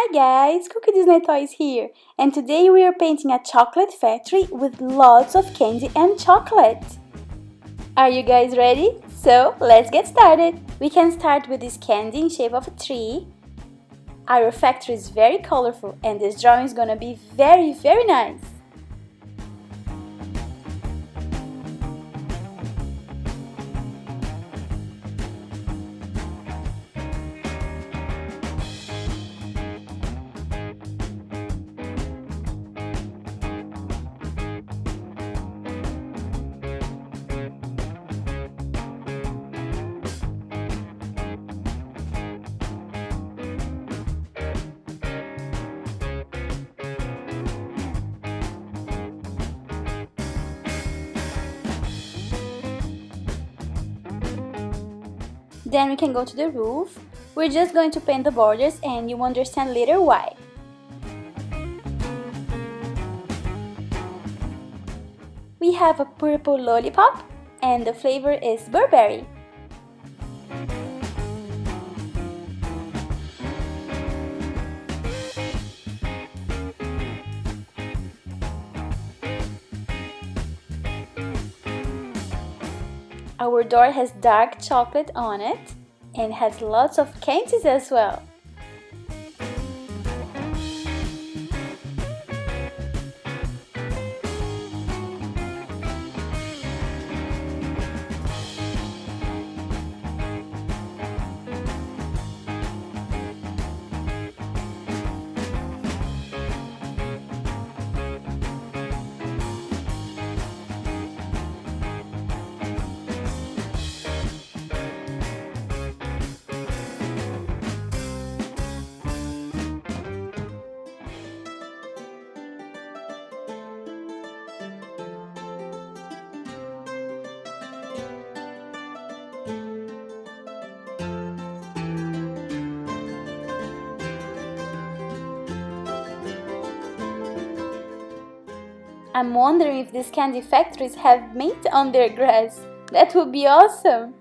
Hi guys, Cookie Disney Toys here and today we are painting a chocolate factory with lots of candy and chocolate. Are you guys ready? So let's get started. We can start with this candy in shape of a tree. Our factory is very colorful and this drawing is gonna be very very nice. Then we can go to the roof. We're just going to paint the borders and you understand later why. We have a purple lollipop and the flavor is Burberry. Our door has dark chocolate on it and has lots of candies as well. I'm wondering if these candy factories have mint on their grass. That would be awesome!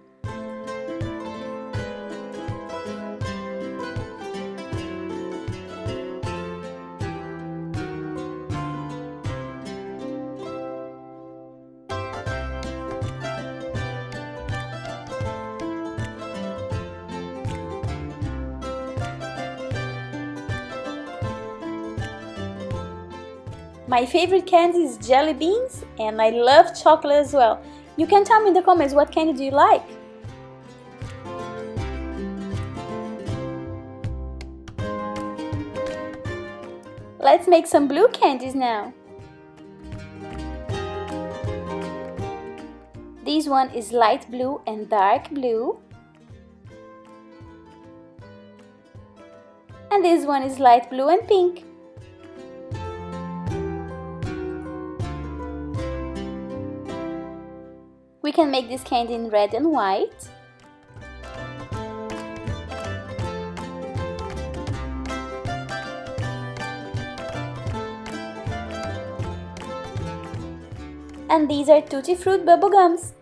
My favorite candy is jelly beans and I love chocolate as well. You can tell me in the comments what candy do you like? Let's make some blue candies now. This one is light blue and dark blue. And this one is light blue and pink. Can make this candy in red and white. And these are Tutti Fruit bubble gums.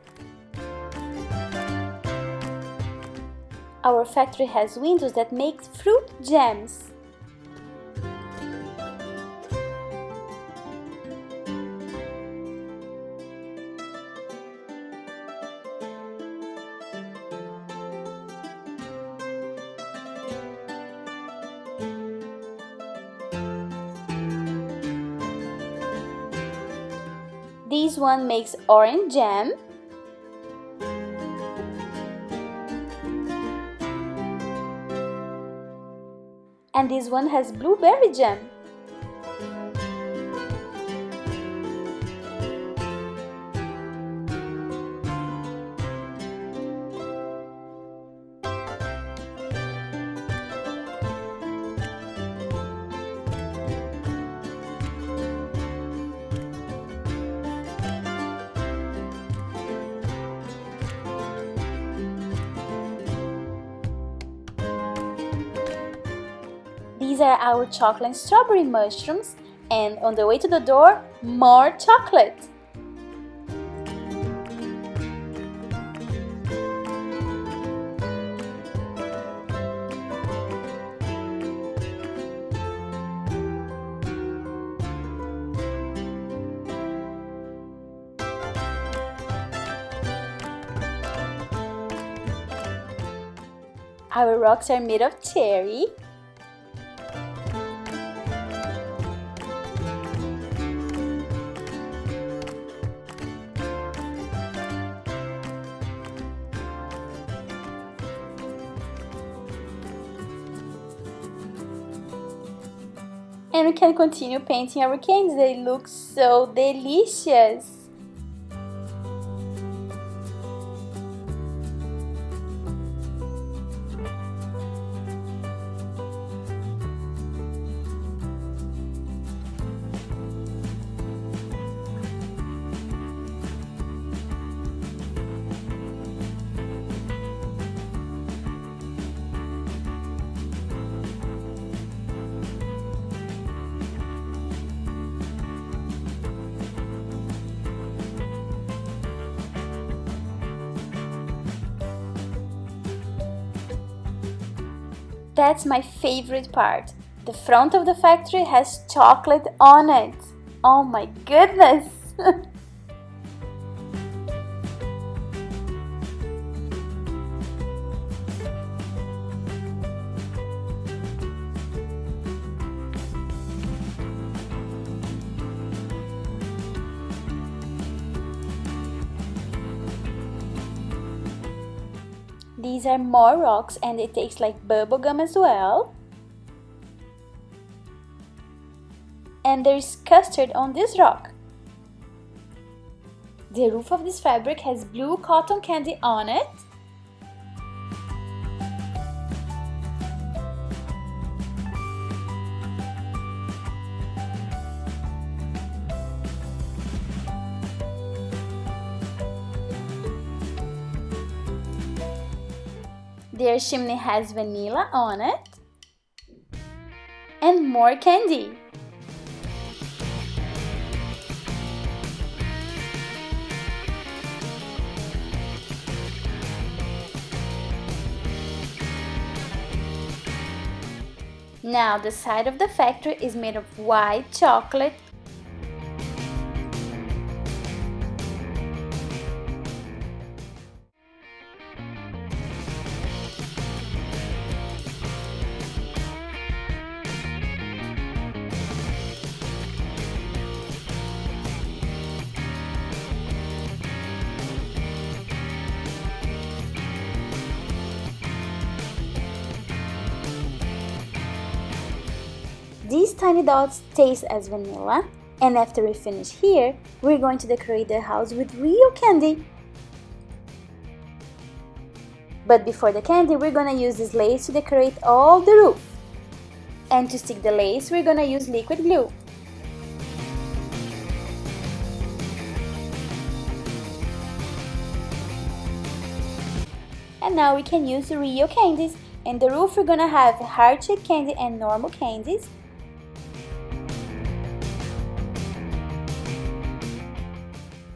Our factory has windows that make fruit jams. This one makes orange jam. And this one has blueberry jam. These are our chocolate and strawberry mushrooms. And on the way to the door, more chocolate. Our rocks are made of cherry, And we can continue painting our candies. They look so delicious. That's my favorite part. The front of the factory has chocolate on it. Oh my goodness! These are more rocks and it tastes like bubblegum as well. And there's custard on this rock. The roof of this fabric has blue cotton candy on it. Their chimney has vanilla on it. And more candy. Now the side of the factory is made of white chocolate These tiny dots taste as vanilla and after we finish here, we're going to decorate the house with real candy. But before the candy, we're gonna use this lace to decorate all the roof. And to stick the lace, we're gonna use liquid glue. And now we can use real candies. In the roof, we're gonna have heart-shaped candy and normal candies.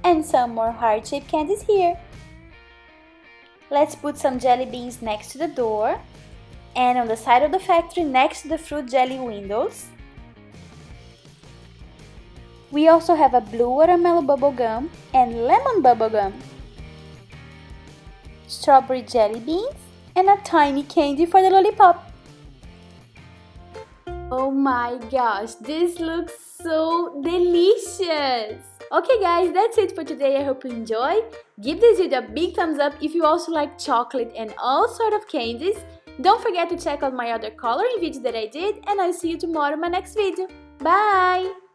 And some more heart-shaped candies here. Let's put some jelly beans next to the door and on the side of the factory next to the fruit jelly windows. We also have a blue watermelon bubble gum and lemon bubble gum, strawberry jelly beans, and a tiny candy for the lollipop. Oh my gosh, this looks so delicious! Okay guys, that's it for today. I hope you enjoy. Give this video a big thumbs up if you also like chocolate and all sort of candies. Don't forget to check out my other coloring videos that I did and I'll see you tomorrow in my next video. Bye!